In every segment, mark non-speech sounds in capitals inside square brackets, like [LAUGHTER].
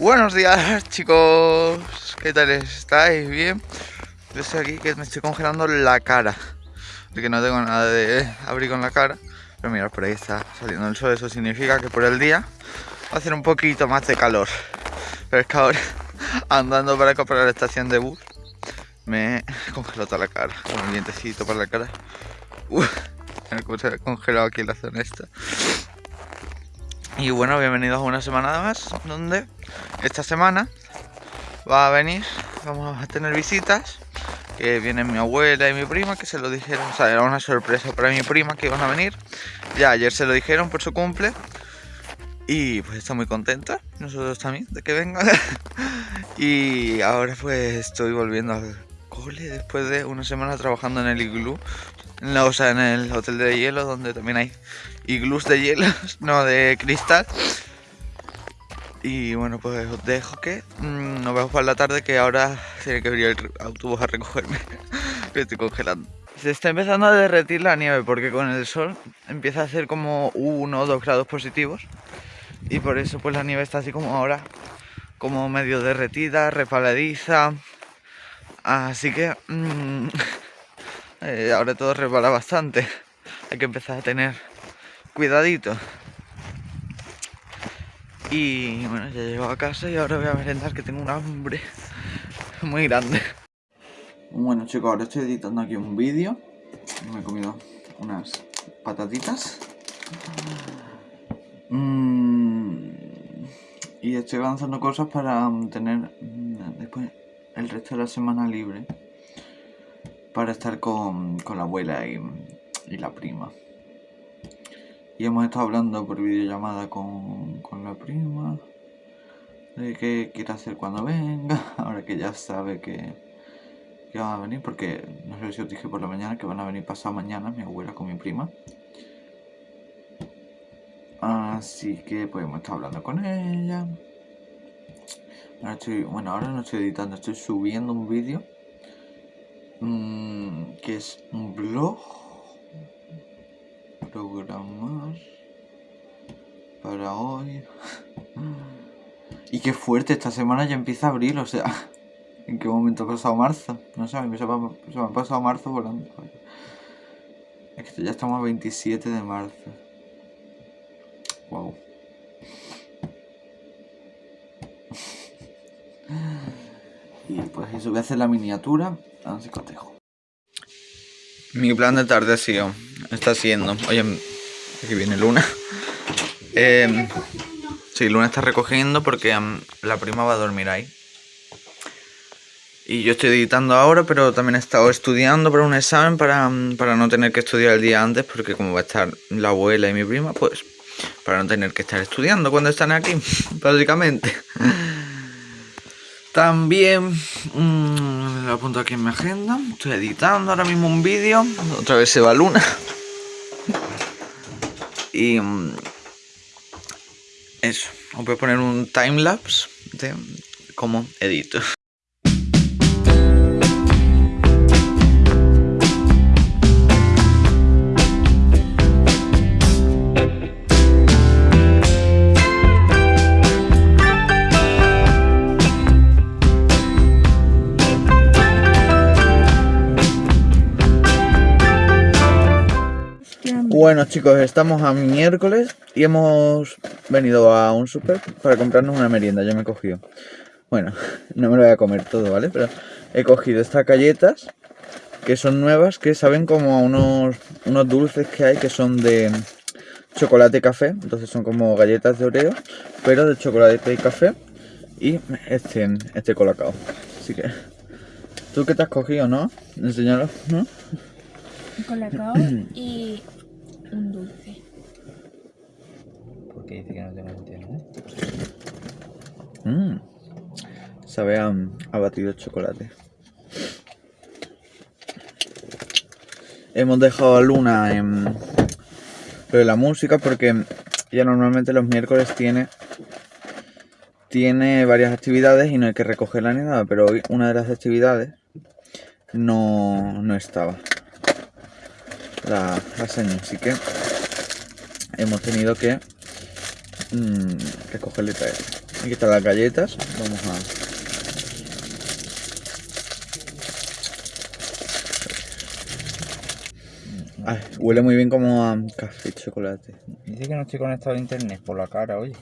Buenos días [LAUGHS] chicos, ¿qué tal estáis? ¿Bien? Yo estoy aquí que me estoy congelando la cara. Porque no tengo nada de abrigo en la cara. Pero mirad, por ahí está saliendo el sol. Eso significa que por el día va a hacer un poquito más de calor. Pero es que ahora, [LAUGHS] andando para acá para la estación de bus Me congeló toda la cara. Con un vientecito para la cara. Uf, se ha congelado aquí la zona esta y bueno, bienvenidos a una semana más, donde esta semana va a venir, vamos a tener visitas, que vienen mi abuela y mi prima, que se lo dijeron, o sea, era una sorpresa para mi prima que iban a venir, ya ayer se lo dijeron por su cumple, y pues está muy contenta, nosotros también, de que vengan, [LAUGHS] y ahora pues estoy volviendo al cole después de una semana trabajando en el iglú, o sea, en el hotel de hielo, donde también hay iglús de hielo, [LAUGHS] no de cristal. Y bueno, pues os dejo que mm, nos vemos para la tarde, que ahora tiene que venir el autobús a recogerme, que [LAUGHS] estoy congelando. Se está empezando a derretir la nieve porque con el sol empieza a hacer como 1 o 2 grados positivos. Y por eso pues la nieve está así como ahora, como medio derretida, resbaladiza. Así que mmm, [LAUGHS] eh, ahora todo resbala bastante. Hay que empezar a tener cuidadito. Y bueno, ya llego a casa y ahora voy a merendar que tengo un hambre muy grande. Bueno chicos, ahora estoy editando aquí un vídeo. Me he comido unas patatitas. Mm, y estoy avanzando cosas para tener mm, después el resto de la semana libre. Para estar con, la abuela y la prima. Y hemos estado hablando por videollamada con, con la prima de qué quiere hacer cuando venga, [LAUGHS] ahora que ya sabe que, que va a venir, porque no sé si os dije por la mañana que van a venir pasado mañana mi abuela con mi prima. Así que pues hemos estado hablando con ella. Ahora estoy, bueno, ahora no estoy editando, estoy subiendo un vídeo mmm, que es un blog programar para hoy. [LAUGHS] y qué fuerte, esta semana ya empieza abril, o sea, [LAUGHS] ¿en qué momento ha pasado marzo? No sé, se me, ha pasado marzo volando. Es que ya estamos a 27 de marzo. Wow. [LAUGHS] y pues eso, voy a hacer la miniatura, así cotejo. Mi plan de tarde ha sido, está siendo, oye, aquí viene Luna. Eh, sí, Luna está recogiendo porque la prima va a dormir ahí. Y yo estoy editando ahora, pero también he estado estudiando para un examen para, para no tener que estudiar el día antes, porque como va a estar la abuela y mi prima, pues para no tener que estar estudiando cuando están aquí, [LAUGHS] básicamente. También mmm, apunto aquí en mi agenda. Estoy editando ahora mismo un vídeo. Otra vez se va Luna. Y mm, eso. Os voy a poner un timelapse de cómo edito. Bueno chicos, estamos a miércoles y hemos venido a un super para comprarnos una merienda, yo me he cogido. Bueno, [LAUGHS] no me lo voy a comer todo, ¿vale? Pero he cogido estas galletas que son nuevas, que saben como a unos, unos dulces que hay que son de chocolate y café. Entonces son como galletas de Oreo, pero de chocolate y café. Y este, este colacao. Así que... ¿Tú qué te has cogido, no? Enseñalo, ¿no? colacao [CLEARS THROAT] y un dulce. Porque dice que no tiene sentido, ¿no? Mmm. Sabe a, a batido chocolate. Hemos dejado a Luna en lo de la música porque ya normalmente los miércoles tiene tiene varias actividades y no hay que recogerla ni nada, pero hoy una de las actividades no, no estaba la, la así que hemos tenido que mmm, recogerle y traerla. Aquí están las galletas. Vamos a. Ay, huele muy bien como a café y chocolate. Dice que no estoy conectado a internet por la cara, oye.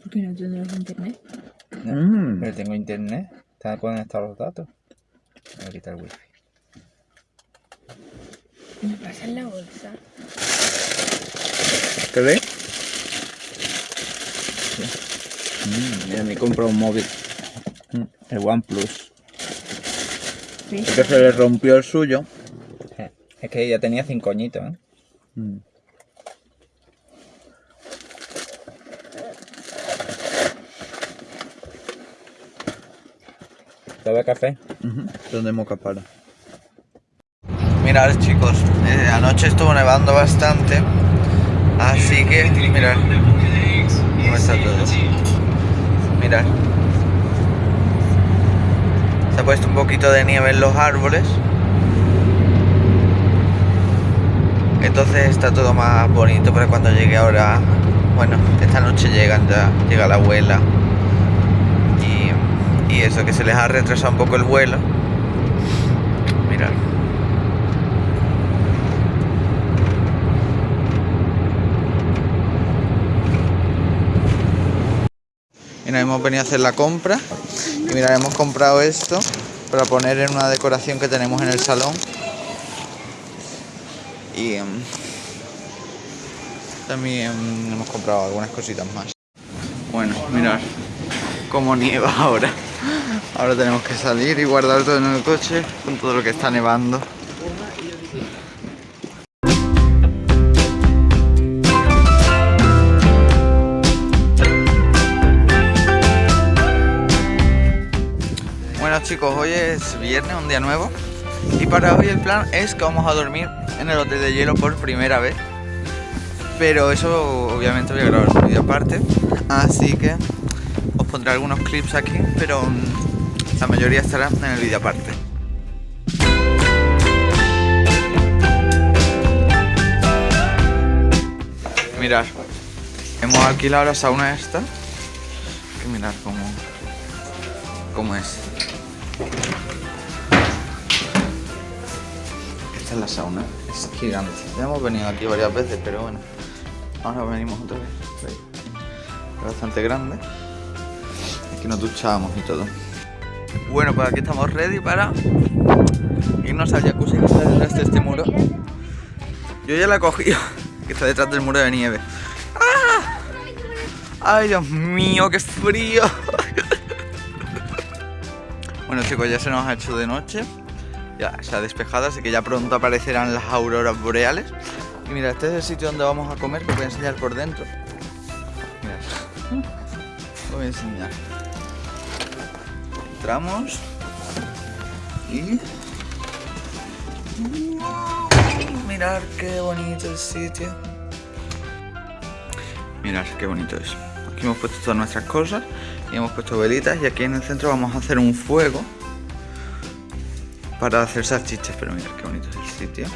¿Por qué no tendrás internet? Mm. Pero tengo internet. Están conectados los datos. Voy a quitar el wifi. Me pasa en la bolsa. ¿Qué ve? Mm, mira, me he comprado un móvil. El OnePlus. Es que se le rompió el suyo. Eh, Es que ya tenía cinco añitos, ¿eh? Mm. ¿Te café? Ujú, Son de moca para. Mirad chicos, eh, anoche estuvo nevando bastante, así que mirad cómo. Se ha puesto un poquito de nieve en los árboles. Entonces está todo más bonito para cuando llegue ahora. Bueno, esta noche llegan ya, llega la abuela. Y, y eso, que se les ha retrasado un poco el vuelo. Mirad. Mira, hemos venido a hacer la compra. Y mira, hemos comprado esto para poner en una decoración que tenemos en el salón. Y em, también hemos comprado algunas cositas más. Bueno, mirad cómo nieva ahora. Ahora tenemos que salir y guardar todo en el coche con todo lo que está nevando. Bueno chicos, hoy es viernes, un día nuevo. Y para hoy el plan es que vamos a dormir en el hotel de hielo por primera vez. Pero eso obviamente voy a grabar un vídeo aparte. Así que os pondré algunos clips aquí, pero mm, la mayoría estará en el vídeo aparte. Mirad, hemos alquilado la sauna esta. Y mirad cómo, cómo es. Esta es la sauna, es gigante. Ya hemos venido aquí varias veces, pero bueno, ahora venimos otra vez. Es bastante grande. Aquí nos duchamos y todo. Bueno, pues aquí estamos ready para irnos al jacuzzi que está detrás de este muro. Yo ya la he cogido, [LAUGHS] que está detrás del muro de nieve. ¡Ah! ¡Ay, Dios mío, qué frío! Bueno chicos, ya se nos ha hecho de noche. Ya se ha despejado, así que ya pronto aparecerán las auroras boreales. Y mira, este es el sitio donde vamos a comer, que voy a enseñar por dentro. Mirad Os voy a enseñar. Entramos. Y... Mirad qué bonito el sitio. Mirad qué bonito es. Aquí hemos puesto todas nuestras cosas y hemos puesto velitas y aquí en el centro vamos a hacer un fuego para hacer salchichas, pero mirad qué bonito es el sitio.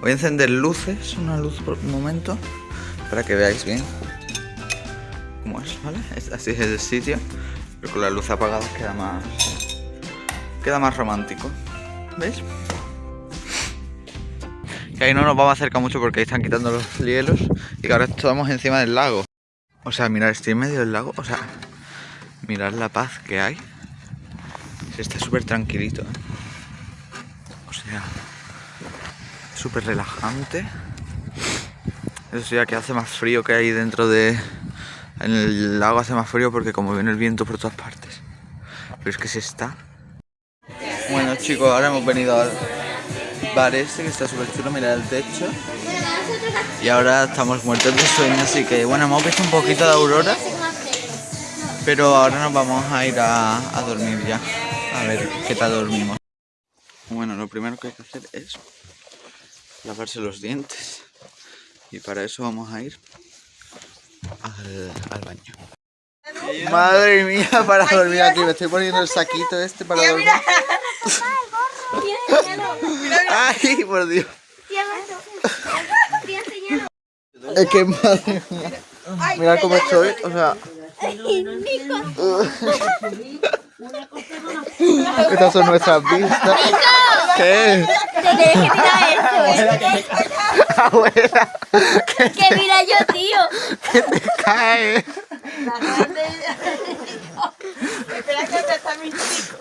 Voy a encender luces, una luz por un momento, para que veáis bien cómo es, ¿vale? Así es el sitio, pero con la luz apagada queda más, queda más romántico, ¿veis? Que ahí no nos vamos a acercar mucho porque ahí están quitando los hielos y que ahora estamos encima del lago. O sea, mirad, estoy en medio del lago, o sea, mirad la paz que hay. Se está súper tranquilito, ¿eh? O sea, súper relajante. Eso sí, que hace más frío que hay dentro de... En el lago hace más frío porque como viene el viento por todas partes. Pero es que se está... Bueno chicos, ahora hemos venido al bar este que está súper chulo, mirad el techo. Y ahora estamos muertos de sueño, así que bueno, hemos visto un poquito de aurora. Pero ahora nos vamos a ir a, a dormir ya. A ver qué tal dormimos. Bueno, lo primero que hay que hacer es lavarse los dientes. Y para eso vamos a ir al, al baño. Madre mía, para dormir aquí. Me estoy poniendo el saquito este para dormir. Ay, por Dios. Es que madre mía. Mira cómo estoy, o sea, Estas son nuestras vistas. ¿Qué? Te tienes que mirar esto, ¿eh? Abuela, [LAUGHS] Que mira yo, tío. que te cae. Espera que te está mi chico.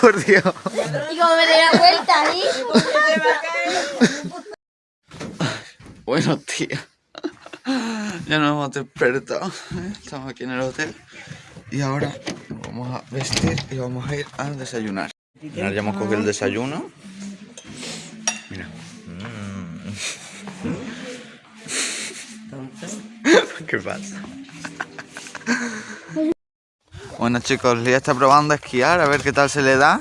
Por Dios. Y como me doy la vuelta ahí. Bueno, tía. Ya nos hemos despertado. Estamos aquí en el hotel. Y ahora nos vamos a vestir y vamos a ir a desayunar. Ahora ya hemos cogido el desayuno. Mira. [LAUGHS] ¿Qué pasa? Bueno chicos, Lía está probando a esquiar, a ver qué tal se le da.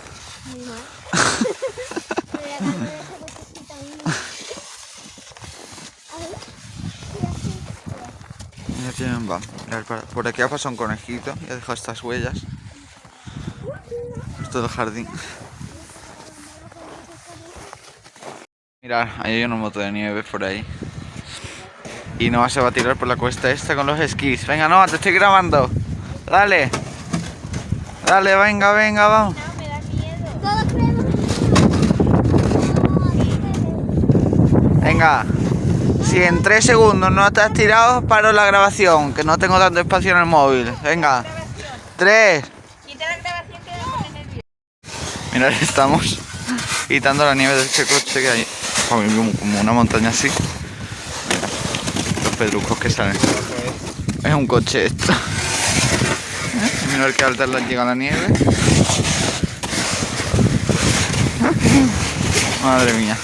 Por aquí ha pasado un conejito y ha dejado estas huellas. Es todo el jardín. Mirad, ahí hay una moto de nieve por ahí. Y Noah se va a tirar por la cuesta esta con los esquís. Venga, Noah, te estoy grabando. Dale. Dale, venga, venga, vamos. Venga. Si en tres segundos no estás tirado, paro la grabación, que no tengo tanto espacio en el móvil. Venga. Tres. Que. Mirad, estamos quitando la nieve de este coche que hay como una montaña así. Los pedrucos que salen. Es un coche esto. [LAUGHS] Mirad qué alta le llega la nieve. Madre mía.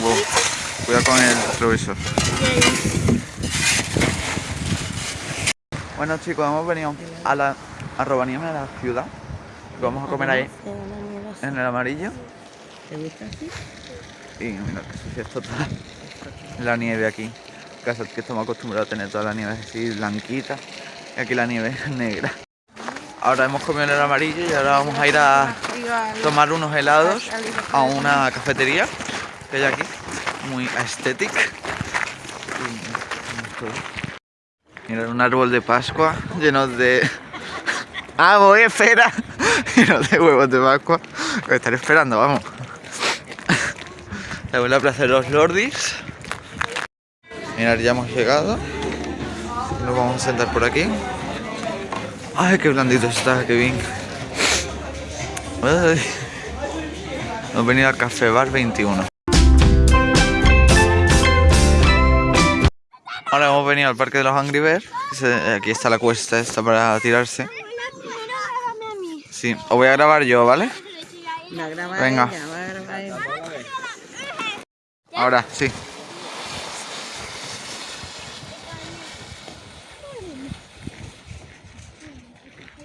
Wow. Cuidado con el retrovisor. Bueno chicos, hemos venido a la a Rovaniemi, a la ciudad. Vamos a comer ahí en el amarillo. ¿Te gusta así? Y mira que sucia es total. La nieve aquí. Casa que estamos acostumbrados a tener toda la nieve así blanquita. Y aquí la nieve es negra. Ahora hemos comido en el amarillo y ahora vamos a ir a tomar unos helados a una cafetería que hay aquí. Muy aesthetic. Y- Mira, un árbol de Pascua lleno de... [LAUGHS] Ah, voy, espera. [LAUGHS] Lleno de huevos de Pascua. Voy a estar esperando, vamos. [LAUGHS] La abuela Plaza de los Lordis. Mirad, ya hemos llegado. Nos vamos a sentar por aquí. Ay, qué blandito está, qué bien. Hemos venido al Café Bar 21. Ahora hemos venido al Parque de los Angry Birds. Se- Aquí está la cuesta esta para tirarse. Sí, os voy a grabar yo, ¿vale? La graba Venga. ella, va a grabar ella. Ahora, sí. [LAUGHS]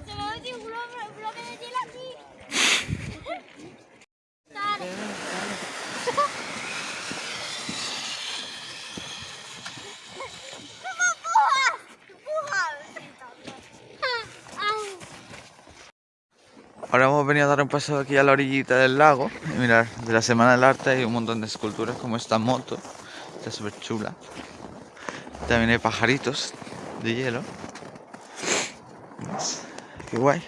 Se me ha metido un bloque, bloque de hielo aquí. Dale. ¿Cómo empujas? Empuja. Au. Ahora hemos venido a dar un paso aquí a la orillita del lago. Y mirar, de la Semana del Arte hay un montón de esculturas como esta moto. Está súper chula. También hay pajaritos de hielo. Qué guay.